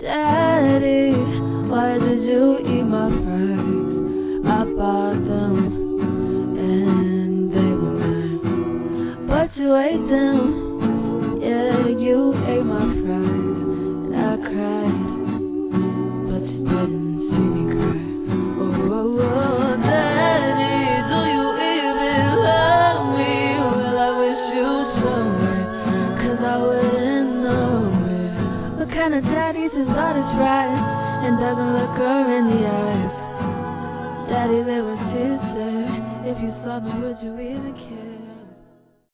Daddy, why did you eat my fries? I bought them and they were mine. But you ate them, yeah, you ate my fries. And I cried, but you didn't see me cry. Oh, oh, oh, Daddy, do you even love me? Well, I wish you showed it, cause I. What kind of daddy his daughter's fries and doesn't look her in the eyes? Daddy, there were tears there. If you saw them, would you even care?